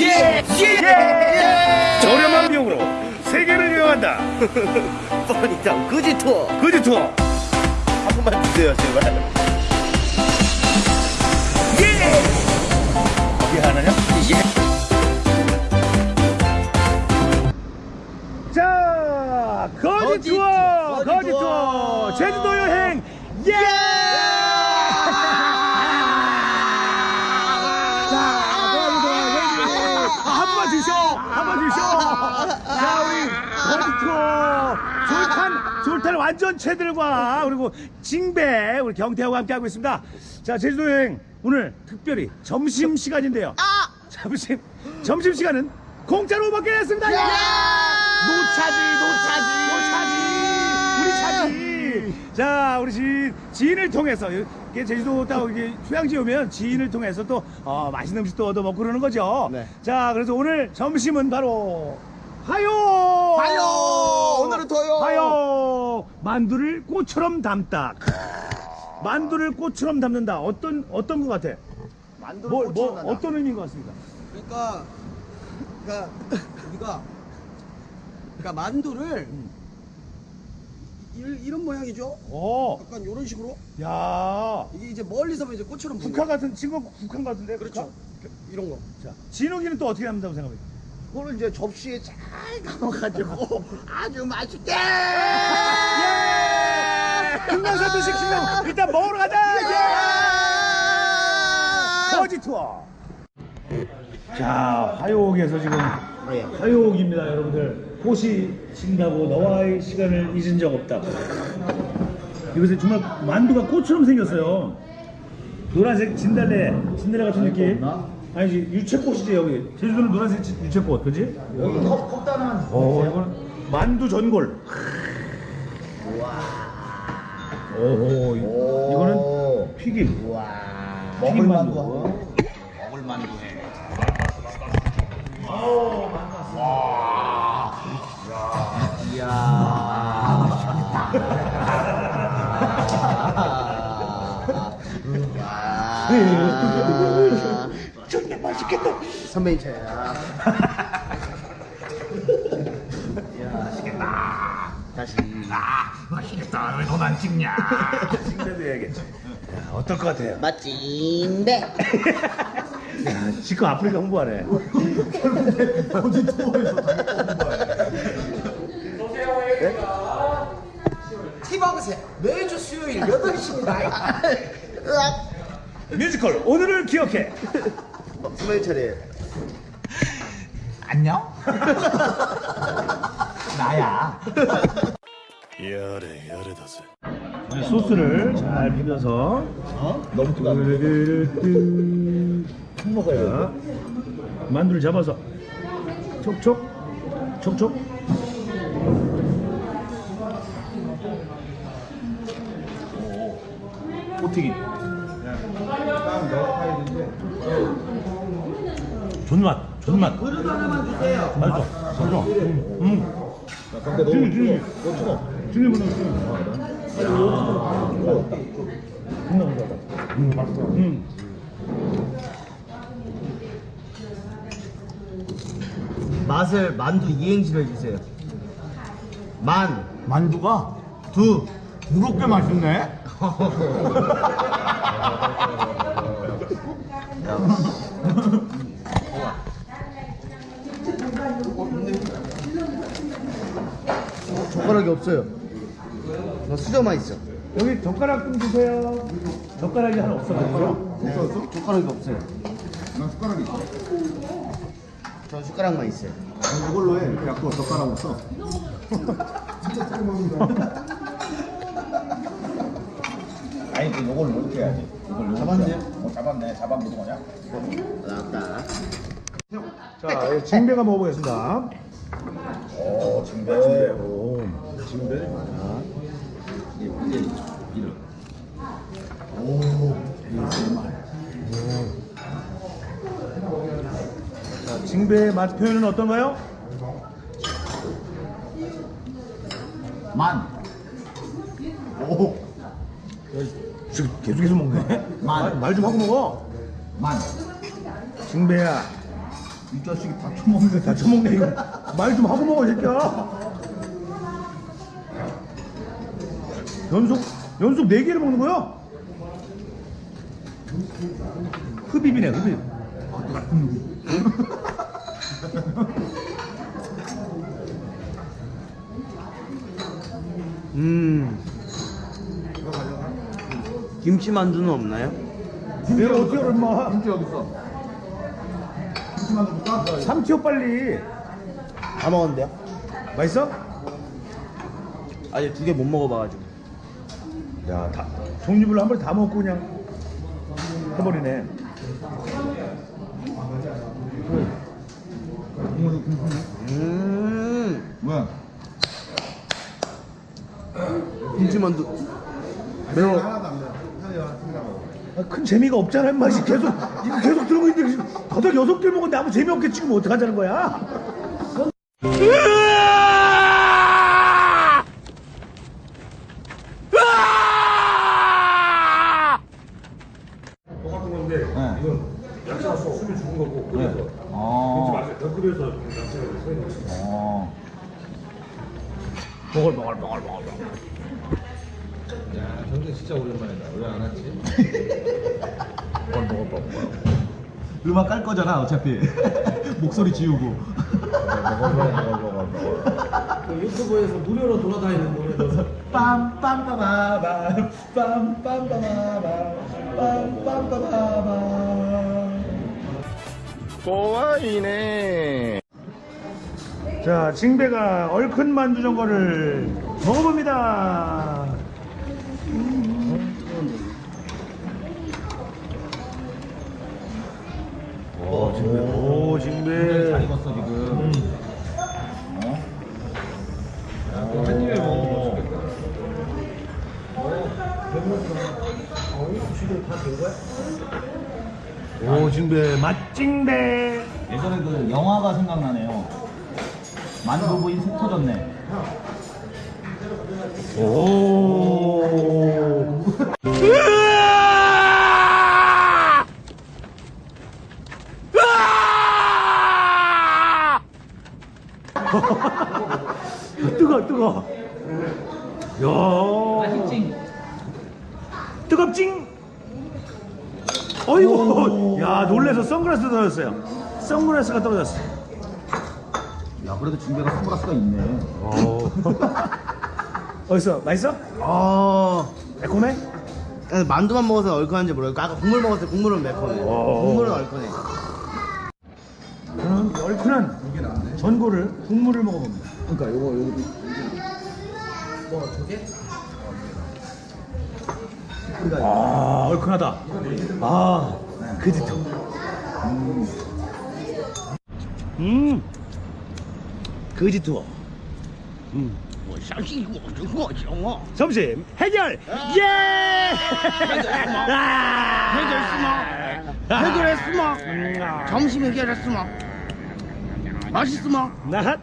예! 예! 저렴한 비용으로 세계를 여행한다. 뻔히다 그지 투어 그지 투어. 한 번만 주세요 제발 예! 어디 하나냐? 예! 자, 거지, 거지 투어, 투어, 거지 투어. 투어, 제주도 여 완전 채들과 그리고 징배, 우리 경태하고 함께 하고 있습니다. 자, 제주도 여행 오늘 특별히 점심 시간인데요. 점심, 점심 시간은 공짜로 먹게 됐습니다. 예! 노차지, 노차지, 노차지, 우리 차지. 자, 우리 지인, 지인을 통해서 이게 제주도 딱 이게 휴양지 오면 지인을 통해서 또 어, 맛있는 음식도 얻어 먹고 그러는 거죠. 네. 자, 그래서 오늘 점심은 바로 하요. 하요! 오늘은 더요! 하요. 만두를 꽃처럼 담다. 만두를 꽃처럼 담는다. 어떤 어떤 것 같아? 만두를 뭐, 뭐 나다. 어떤 의미인 것 같습니까? 그러니까 그러니까 우리가 그러니까 만두를 이, 이런 모양이죠. 어, 약간 이런 식으로 야, 이게 이제 멀리서 보면 이제 꽃처럼 북한 같은 친구 북한 같은데 그렇죠. 이런 거. 자, 진욱이는 또 어떻게 담는다고 생각합니까? 그거를 이제 접시에 잘 담아가지고 아주 맛있게 예! 금강산도 식신당 일단 먹으러 가자. 예! 거지 투어. 자, 화요옥에서 지금 예. 화요옥입니다, 여러분들. 꽃이 진다고 너와의 시간을 잊은 적 없다. 이것에 정말 만두가 꽃처럼 생겼어요. 노란색 진달래, 진달래 같은 느낌. 아니지, 유채꽃이지, 여기. 제주도는 노란색 지- 유채꽃, 그지? 여기 컵, 컵 하나만 어, 이거는 만두 전골. 오, 이- 이거는 튀김. 우와 튀김 만두. 먹을 만두해 정말 맛있겠다. 선배님 차야 다시 맛있겠다. 왜 넌 안 찍냐? 찍내도 해야겠지. 야, 어떨 것 같아요? 맛진데 야, 지금 아프리카 홍보하네. 티박스에 매주 수요일 8시입니다. 뮤지컬 오늘을 기억해. 선배님 차례 안녕? 나야. 소스를 잘 비벼서 너무 뜨거 뚜루루뚜 먹어요. 만두를 잡아서 촉촉 촉촉. 오튀기. 존맛, 존맛. 그릇 하나만 주세요. 맛있어, 맛있어. 음, 음. 튀김, 튀김. 튀김 보내, 튀김. 음, 맛있어. 음. 맛을 만두 이행시로 해주세요 만 만두가 두 무겁게 맛있네. 젓가락이 없어요 나 수저만 있어 여기 젓가락 좀 주세요. 젓가락이 하나 없어가지고. 없어? 젓가락이 없어요 난 숟가락이 있어. 저 숟가락만 있어요 이걸로 해. 이렇게 갖고 젓가락 없어. 아니, 그 요걸 이렇게 해야지. 이걸? 해야지. 어, 잡았네. 잡아보는 거냐? 나왔다 자, 이 진배가 먹어보겠습니다. 오, 진배. 오. 진배를 많아. 이게 이제 이름. 자, 징배의 맛 표현은 어떤가요? 만. 지금 계속 계속 먹네. 만. 말 좀 하고 먹어. 만. 징배야, 이 자식이 다 처먹네. 다 처먹네 이거 말 좀 하고 먹어 이 새끼야 연속 연속 네 개를 먹는 거야? 흡입이네 흡입 음. 김치 만두는 없나요? 내가 어떻게 임마 김치 어디 있어? 김치만 좀 볼까? 삼키오 빨리 다 먹었는데요? 맛있어? 아직 두 개 못 먹어봐가지고. 야, 다, 종류별로 한 번에 다 먹고 그냥 해버리네. 음. 뭐야? 김치 만두. 매워. 아, 큰 재미가 없잖아. 씨. 계속, 이거 계속 들고 있는데, 지금 다섯 여섯 개 먹었는데 아무 재미 없게 찍으면 어떡하자는 거야? 똑같은 건데, 네. 이건 야채가 숨이 죽은 거고, 끓여서. 어. 맛을 더 끓여서 야채가 서 있는 거지. 어. 먹을, 먹을, 먹을, 먹을. 먹을, 먹을, 먹을, 먹을. 음악 깔 거잖아 어차피. 목소리 지우고. 그 유튜브에서 무료로 돌아다니는 노래도 빰빰빠바밤 빰빰빠바밤 빰빰빠바밤 꼬와이네. 자, 징배가 얼큰 만두 전골을 먹어봅니다. 오, 징배. 오, 잘 징배. 익었어 지금. 어? 한 입에 먹으면 맛있겠다. 오, 징배. 맛징배. 예전에 그 영화가 생각나네요. 만두 부인 속 터졌네. 오. 뜨거 뜨거. 야. 뜨겁징. 어이구. 야 놀래서 선글라스 떨어졌어요. 선글라스가 떨어졌어. 야 그래도 진배가 선글라스가 있네. 오. 어딨어? 맛있어? 아. 매콤해? 만두만 먹어서 얼큰한지 모르겠고 아까 국물 먹었을 때 국물은 매콤해. 오. 국물은 얼큰해. 저는 얼큰한 전골을 국물을 먹어봅니다. 그러니까 요거 요거 뭐 저게? 아 얼큰하다. 아 그지토. 음. 거지 투어. 점심 해결. 예. 아. 해결했으마. 점심 해결했으마. 맛있으마. 나핫.